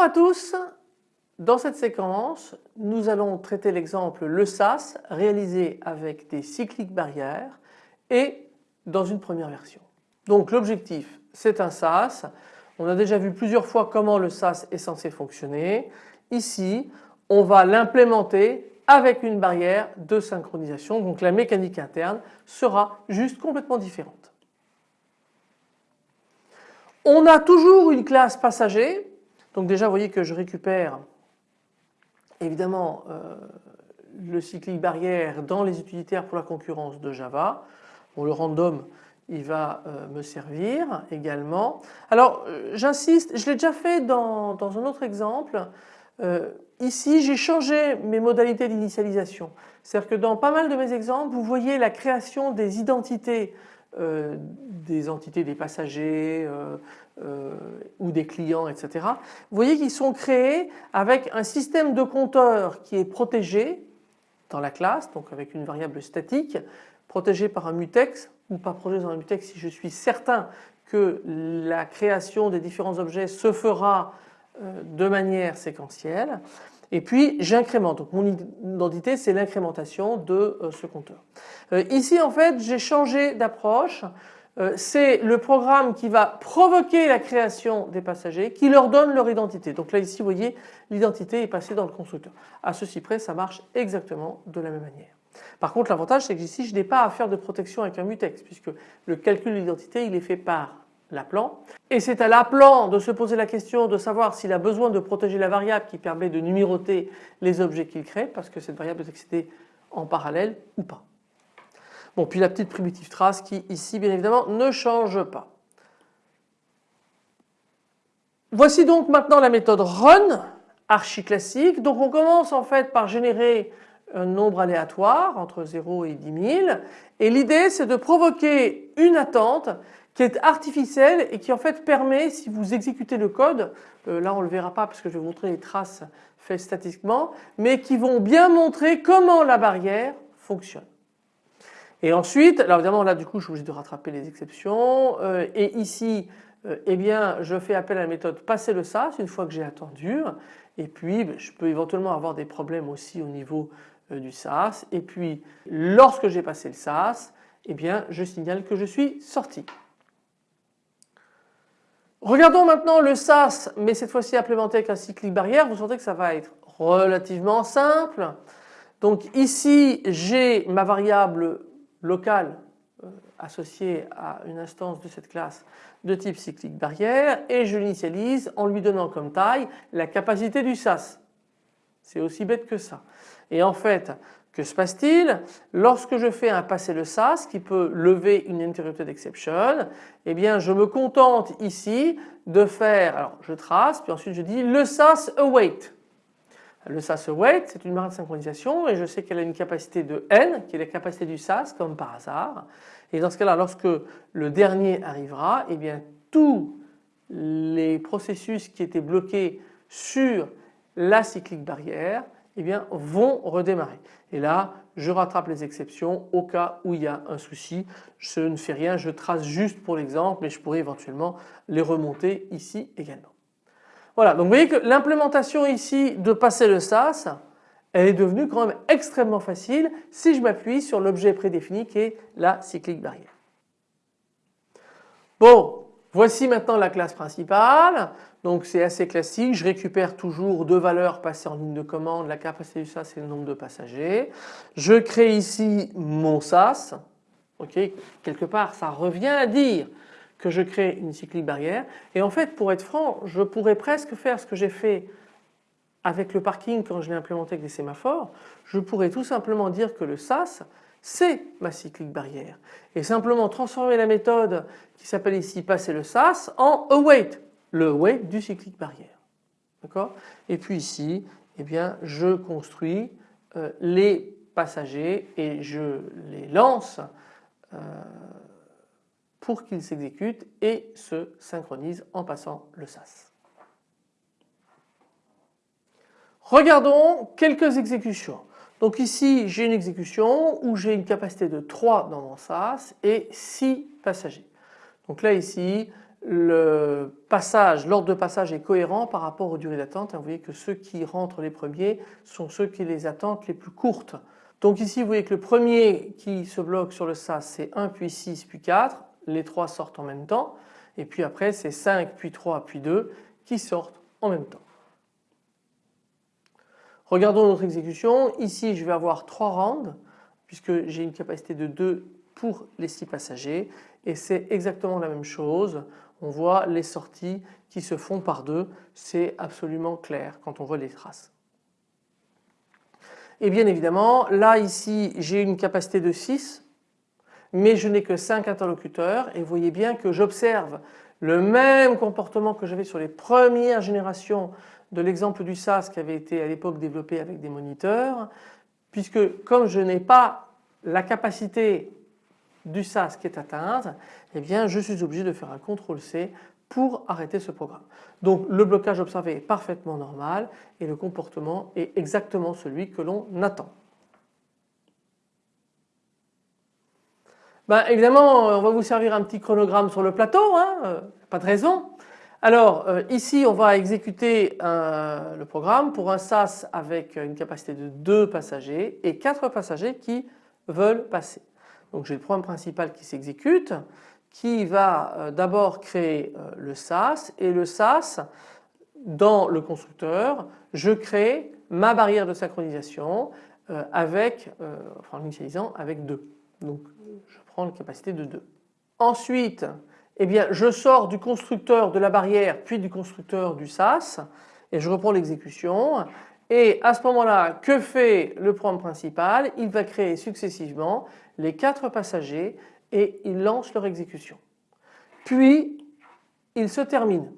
à tous, dans cette séquence nous allons traiter l'exemple le SAS réalisé avec des cycliques barrières et dans une première version. Donc l'objectif c'est un SAS, on a déjà vu plusieurs fois comment le SAS est censé fonctionner. Ici on va l'implémenter avec une barrière de synchronisation donc la mécanique interne sera juste complètement différente. On a toujours une classe passager donc déjà vous voyez que je récupère évidemment euh, le cyclique barrière dans les utilitaires pour la concurrence de Java. Bon, le random il va euh, me servir également. Alors euh, j'insiste, je l'ai déjà fait dans, dans, un autre exemple. ici j'ai changé mes modalités d'initialisation. C'est-à-dire que dans pas mal de mes exemples vous voyez la création des identités des entités des passagers, euh, ou des clients etc. Vous voyez qu'ils sont créés avec un système de compteur qui est protégé dans la classe donc avec une variable statique protégée par un mutex ou pas protégée dans un mutex si je suis certain que la création des différents objets se fera euh, de manière séquentielle et puis j'incrémente. Donc mon identité c'est l'incrémentation de euh, ce compteur. Ici en fait j'ai changé d'approche. Euh, c'est le programme qui va provoquer la création des passagers qui leur donne leur identité. Donc là ici vous voyez l'identité est passée dans le constructeur. À ceci près ça marche exactement de la même manière. Par contre l'avantage c'est que ici je n'ai pas à faire de protection avec un mutex puisque le calcul de l'identité il est fait par l'appelant et c'est à l'appelant de se poser la question de savoir s'il a besoin de protéger la variable qui permet de numéroter les objets qu'il crée parce que cette variable est accédée en parallèle ou pas. Bon puis la petite primitive trace qui ici bien évidemment ne change pas. Voici donc maintenant la méthode run archi classique. Donc on commence en fait par générer un nombre aléatoire entre 0 et 10 000 et l'idée c'est de provoquer une attente qui est artificielle et qui en fait permet si vous exécutez le code, euh, là on le verra pas parce que je vais vous montrer les traces faites statiquement, mais qui vont bien montrer comment la barrière fonctionne. Et ensuite, alors évidemment là du coup je suis obligé de rattraper les exceptions euh, et ici euh, eh bien je fais appel à la méthode passer le SAS une fois que j'ai attendu et puis ben, je peux éventuellement avoir des problèmes aussi au niveau du SAS et puis lorsque j'ai passé le SAS eh bien je signale que je suis sorti. Regardons maintenant le SAS mais cette fois-ci implémenté avec un cyclique barrière, vous sentez que ça va être relativement simple. Donc ici j'ai ma variable local euh, associé à une instance de cette classe de type cyclique barrière et je l'initialise en lui donnant comme taille la capacité du SAS. C'est aussi bête que ça. Et en fait, que se passe-t-il Lorsque je fais un passer le SAS qui peut lever une interrupted exception, eh bien je me contente ici de faire, alors je trace puis ensuite je dis le SAS await. Le SAS await c'est une barre de synchronisation et je sais qu'elle a une capacité de n qui est la capacité du SAS comme par hasard. Et dans ce cas-là lorsque le dernier arrivera eh bien tous les processus qui étaient bloqués sur la cyclique barrière eh bien, vont redémarrer. Et là je rattrape les exceptions au cas où il y a un souci. Je ne fais rien, je trace juste pour l'exemple mais je pourrais éventuellement les remonter ici également. Voilà, donc vous voyez que l'implémentation ici de passer le SAS, elle est devenue quand même extrêmement facile si je m'appuie sur l'objet prédéfini qui est la cyclique barrière. Bon, voici maintenant la classe principale. Donc c'est assez classique, je récupère toujours deux valeurs passées en ligne de commande, la capacité du SAS et le nombre de passagers. Je crée ici mon SAS. Ok, quelque part ça revient à dire que je crée une cyclique barrière et en fait pour être franc je pourrais presque faire ce que j'ai fait avec le parking quand je l'ai implémenté avec des sémaphores, je pourrais tout simplement dire que le SAS c'est ma cyclique barrière et simplement transformer la méthode qui s'appelle ici passer le SAS en await, le await du cyclique barrière. Et puis ici, eh bien, je construis euh, les passagers et je les lance euh, pour qu'il s'exécute et se synchronise en passant le SAS. Regardons quelques exécutions. Donc ici j'ai une exécution où j'ai une capacité de 3 dans mon SAS et 6 passagers. Donc là ici l'ordre de passage est cohérent par rapport aux durées d'attente. Vous voyez que ceux qui rentrent les premiers sont ceux qui les attentes les plus courtes. Donc ici vous voyez que le premier qui se bloque sur le SAS c'est 1 puis 6 puis 4, les trois sortent en même temps et puis après c'est 5 puis 3 puis 2 qui sortent en même temps. Regardons notre exécution, ici je vais avoir 3 rounds puisque j'ai une capacité de 2 pour les 6 passagers et c'est exactement la même chose. On voit les sorties qui se font par deux, c'est absolument clair quand on voit les traces. Et bien évidemment là ici j'ai une capacité de 6 mais je n'ai que 5 interlocuteurs et vous voyez bien que j'observe le même comportement que j'avais sur les premières générations de l'exemple du SAS qui avait été à l'époque développé avec des moniteurs puisque comme je n'ai pas la capacité du SAS qui est atteinte, eh bien je suis obligé de faire un CTRL C pour arrêter ce programme. Donc le blocage observé est parfaitement normal et le comportement est exactement celui que l'on attend. Ben, évidemment on va vous servir un petit chronogramme sur le plateau, hein, pas de raison. Alors euh, ici on va exécuter le programme pour un SAS avec une capacité de 2 passagers et 4 passagers qui veulent passer. Donc j'ai le programme principal qui s'exécute qui va euh, d'abord créer euh, le SAS et le SAS dans le constructeur je crée ma barrière de synchronisation euh, avec, enfin en initialisant avec 2. Donc je prends la capacité de 2. Ensuite eh bien je sors du constructeur de la barrière puis du constructeur du SAS et je reprends l'exécution et à ce moment-là que fait le programme principal? Il va créer successivement les quatre passagers et ils lancent leur exécution. Puis il se termine.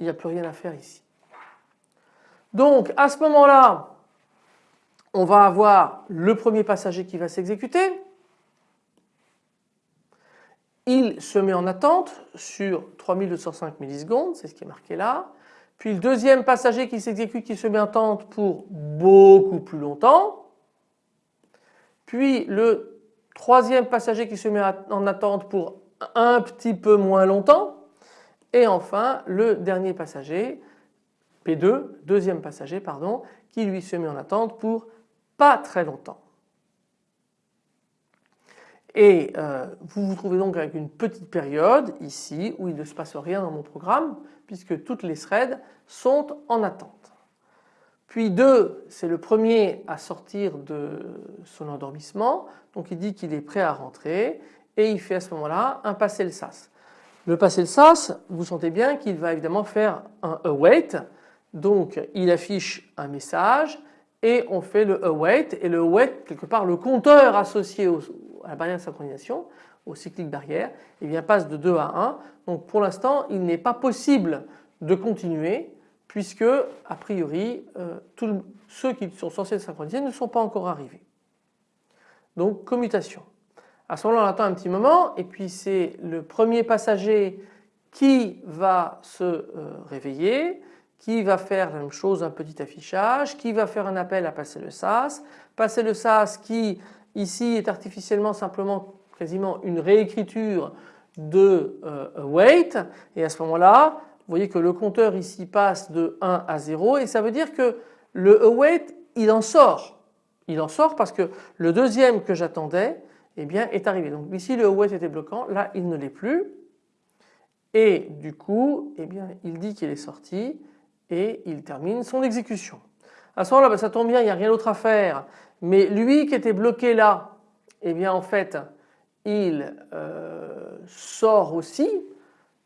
Il n'y a plus rien à faire ici. Donc à ce moment-là, on va avoir le premier passager qui va s'exécuter. Il se met en attente sur 3205 millisecondes, c'est ce qui est marqué là. Puis le deuxième passager qui s'exécute qui se met en attente pour beaucoup plus longtemps. Puis le troisième passager qui se met en attente pour un petit peu moins longtemps. Et enfin le dernier passager, P2, deuxième passager pardon, qui lui se met en attente pour pas très longtemps. Et euh, vous vous trouvez donc avec une petite période ici où il ne se passe rien dans mon programme puisque toutes les threads sont en attente. Puis 2, c'est le premier à sortir de son endormissement, donc il dit qu'il est prêt à rentrer et il fait à ce moment-là un passer le SAS. Le passer le SAS, vous sentez bien qu'il va évidemment faire un await, donc il affiche un message et on fait le await et le await quelque part le compteur associé à la barrière de synchronisation, au cyclique barrière, eh bien passe de 2 à 1. Donc pour l'instant il n'est pas possible de continuer puisque a priori euh, tous ceux qui sont censés synchroniser ne sont pas encore arrivés. Donc commutation. À ce moment-là on attend un petit moment et puis c'est le premier passager qui va se euh, réveiller, qui va faire la même chose, un petit affichage, qui va faire un appel à passer le SAS, passer le SAS qui ici est artificiellement simplement quasiment une réécriture de euh, wait et à ce moment-là vous voyez que le compteur ici passe de 1 à 0 et ça veut dire que le await il en sort. Il en sort parce que le deuxième que j'attendais eh bien, est arrivé. Donc ici le await était bloquant, là il ne l'est plus et du coup eh bien, il dit qu'il est sorti et il termine son exécution. À ce moment-là ben, ça tombe bien, il n'y a rien d'autre à faire mais lui qui était bloqué là eh bien en fait il euh, sort aussi.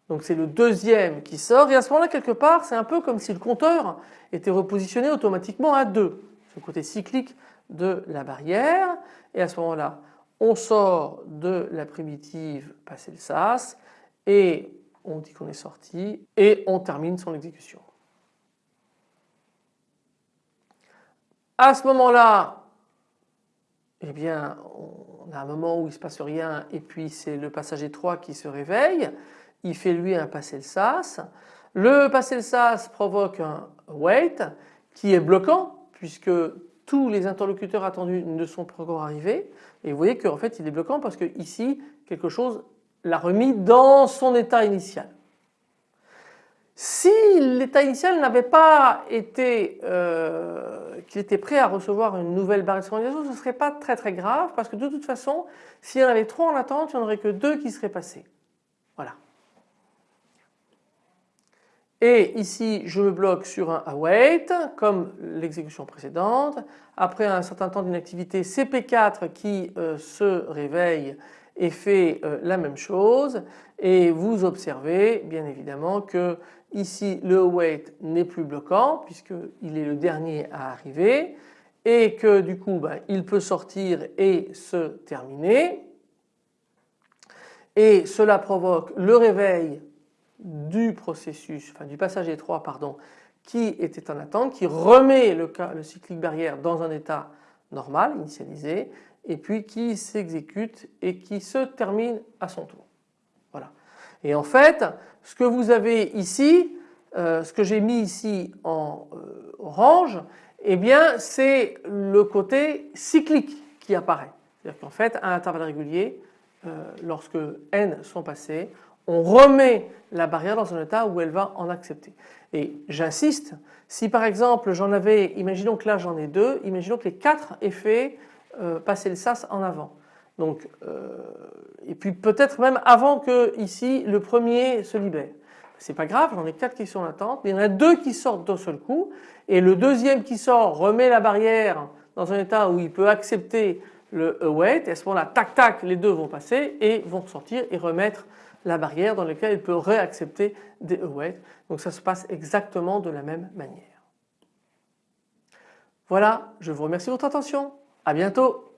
Donc c'est le deuxième qui sort. Et à ce moment-là quelque part c'est un peu comme si le compteur était repositionné automatiquement à 2, ce côté cyclique de la barrière. Et à ce moment-là on sort de la primitive passer le sas. Et on dit qu'on est sorti. Et on termine son exécution. À ce moment-là, eh bien on a un moment où il ne se passe rien et puis c'est le passager 3 qui se réveille il fait lui un passer le sas. Le passer le sas provoque un wait qui est bloquant puisque tous les interlocuteurs attendus ne sont pas encore arrivés et vous voyez qu'en fait il est bloquant parce que ici quelque chose l'a remis dans son état initial. Si l'état initial n'avait pas été, euh, qu'il était prêt à recevoir une nouvelle barre de ce ne serait pas très très grave parce que de toute façon, s'il y en avait trop en attente, il n'y en aurait que deux qui seraient passés. Voilà. Et ici, je me bloque sur un await comme l'exécution précédente. Après un certain temps d'inactivité, CP4 qui euh, se réveille et fait euh, la même chose. Et vous observez bien évidemment que ici le await n'est plus bloquant puisqu'il est le dernier à arriver et que du coup ben, il peut sortir et se terminer. Et cela provoque le réveil du processus, enfin du passager 3 pardon, qui était en attente, qui remet le, le cyclique barrière dans un état normal, initialisé, et puis qui s'exécute et qui se termine à son tour. Voilà. Et en fait, ce que vous avez ici, euh, ce que j'ai mis ici en euh, orange, eh bien c'est le côté cyclique qui apparaît. C'est-à-dire qu'en fait, à intervalles réguliers, euh, lorsque n sont passés, on remet la barrière dans un état où elle va en accepter. Et j'insiste, si par exemple j'en avais, imaginons que là j'en ai deux, imaginons que les quatre aient fait euh, passer le sas en avant. Donc, euh, et puis peut-être même avant que ici le premier se libère. C'est pas grave, j'en ai quatre qui sont en attente, mais il y en a deux qui sortent d'un seul coup et le deuxième qui sort remet la barrière dans un état où il peut accepter le await et à ce moment-là tac tac les deux vont passer et vont sortir et remettre la barrière dans laquelle il peut réaccepter des await. Donc ça se passe exactement de la même manière. Voilà, je vous remercie de votre attention. À bientôt